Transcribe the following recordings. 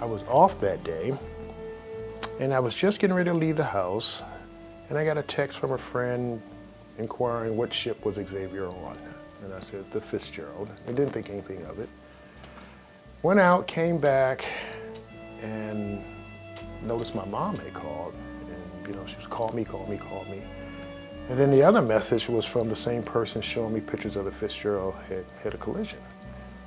I was off that day and I was just getting ready to leave the house and I got a text from a friend inquiring what ship was Xavier on. And I said, the Fitzgerald. I didn't think anything of it. Went out, came back, and noticed my mom had called. And, you know, she was, call me, call me, call me. And then the other message was from the same person showing me pictures of the Fitzgerald had had a collision.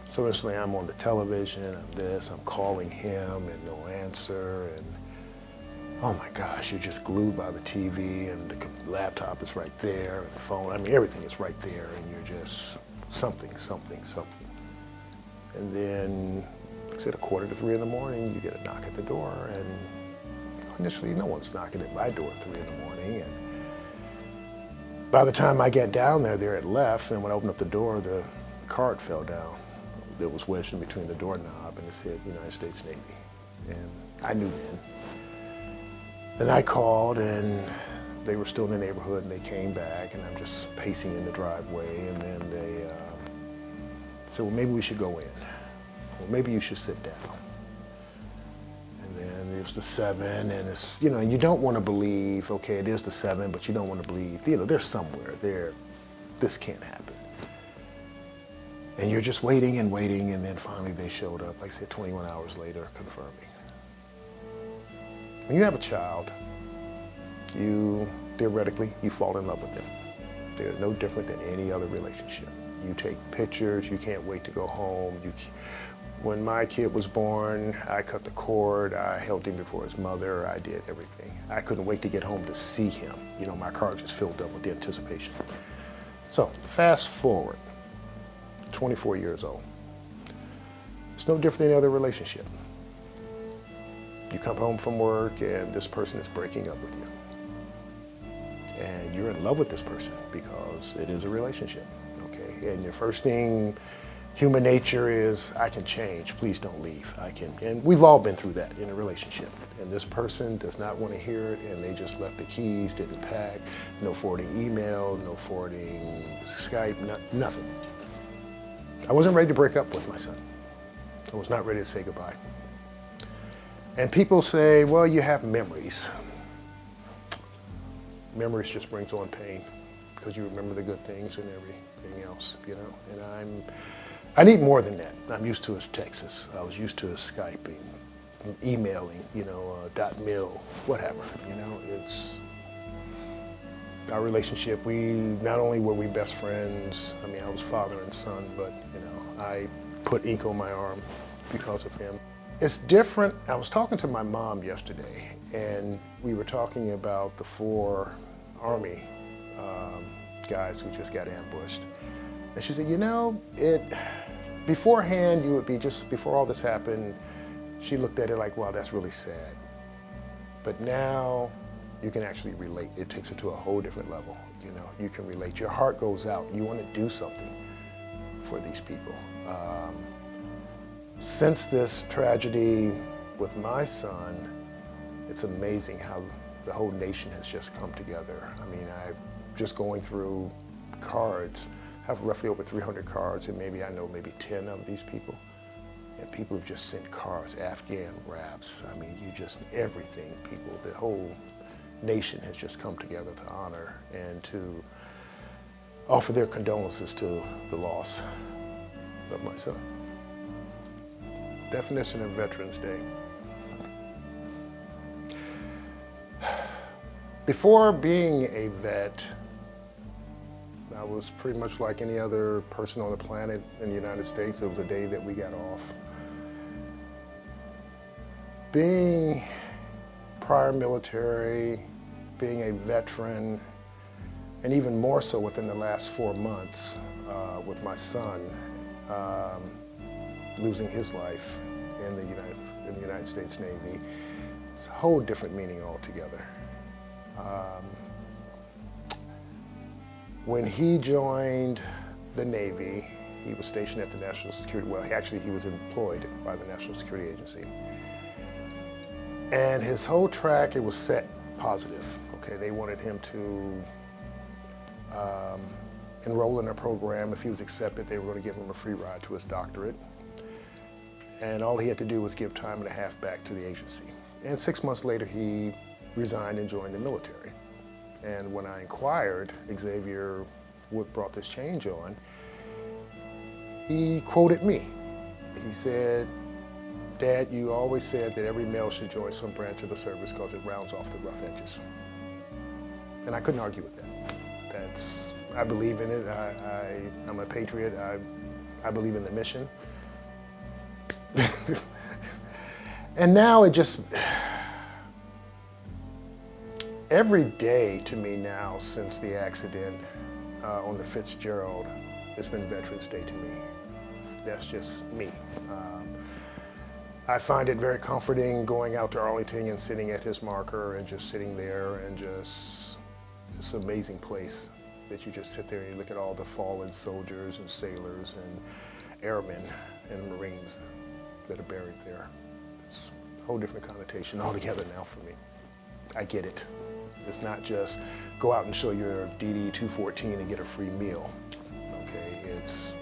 So instantly I'm on the television, I'm this, I'm calling him and no answer. And oh my gosh, you're just glued by the TV and the laptop is right there and the phone. I mean, everything is right there and you're just something, something, something. And then, like I said, a quarter to three in the morning, you get a knock at the door and initially no one's knocking at my door at three in the morning. And by the time I get down there, there it left and when I opened up the door, the card fell down. It was wedged in between the doorknob and it said United States Navy. And I knew then. Then I called and they were still in the neighborhood and they came back and I'm just pacing in the driveway and then they um, said, well, maybe we should go in. Well, maybe you should sit down. And then was the seven and it's, you know, you don't want to believe, okay, it is the seven, but you don't want to believe, you know, they're somewhere they're, This can't happen. And you're just waiting and waiting and then finally they showed up, like I said, 21 hours later, confirming. When you have a child, you, theoretically, you fall in love with them. They're no different than any other relationship. You take pictures, you can't wait to go home. You, when my kid was born, I cut the cord, I held him before his mother, I did everything. I couldn't wait to get home to see him. You know, my car just filled up with the anticipation. So, fast forward, 24 years old. It's no different than any other relationship. You come home from work and this person is breaking up with you. And you're in love with this person because it is a relationship, okay? And your first thing, human nature is, I can change, please don't leave. I can, and we've all been through that in a relationship. And this person does not want to hear it and they just left the keys, didn't pack, no forwarding email, no forwarding Skype, no, nothing. I wasn't ready to break up with my son. I was not ready to say goodbye. And people say, well, you have memories. Memories just brings on pain because you remember the good things and everything else, you know. And I'm, I need more than that. I'm used to his Texas. I was used to his Skyping, emailing, you know, uh, dot mil, whatever, you know. It's our relationship. We, not only were we best friends, I mean, I was father and son, but, you know, I put ink on my arm because of him. It's different. I was talking to my mom yesterday, and we were talking about the four Army um, guys who just got ambushed. And she said, you know, it beforehand, you would be just, before all this happened, she looked at it like, wow, that's really sad. But now you can actually relate. It takes it to a whole different level. You know, you can relate. Your heart goes out. You want to do something for these people. Um, since this tragedy with my son, it's amazing how the whole nation has just come together. I mean, I just going through cards, have roughly over 300 cards, and maybe I know maybe 10 of these people. And people have just sent cards, Afghan wraps. I mean, you just, everything, people, the whole nation has just come together to honor and to offer their condolences to the loss of my son. Definition of Veterans Day. Before being a vet, I was pretty much like any other person on the planet in the United States. of the day that we got off. Being prior military, being a veteran, and even more so within the last four months uh, with my son, um, losing his life in the United, in the United States Navy. It's a whole different meaning altogether. Um, when he joined the Navy, he was stationed at the National Security, well, actually he was employed by the National Security Agency. And his whole track, it was set positive, okay? They wanted him to um, enroll in a program. If he was accepted, they were going to give him a free ride to his doctorate. And all he had to do was give time and a half back to the agency. And six months later, he resigned and joined the military. And when I inquired Xavier what brought this change on, he quoted me. He said, Dad, you always said that every male should join some branch of the service because it rounds off the rough edges. And I couldn't argue with that. That's, I believe in it. I, I, I'm a patriot. I, I believe in the mission. and now it just, every day to me now since the accident uh, on the Fitzgerald, it's been Veterans Day to me. That's just me. Um, I find it very comforting going out to Arlington and sitting at his marker and just sitting there and just, it's an amazing place that you just sit there and you look at all the fallen soldiers and sailors and airmen and Marines that are buried there. It's a whole different connotation altogether now for me. I get it. It's not just go out and show your DD-214 and get a free meal. Okay, it's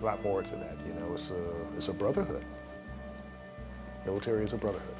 a lot more to that. You know, it's a, it's a brotherhood. Military is a brotherhood.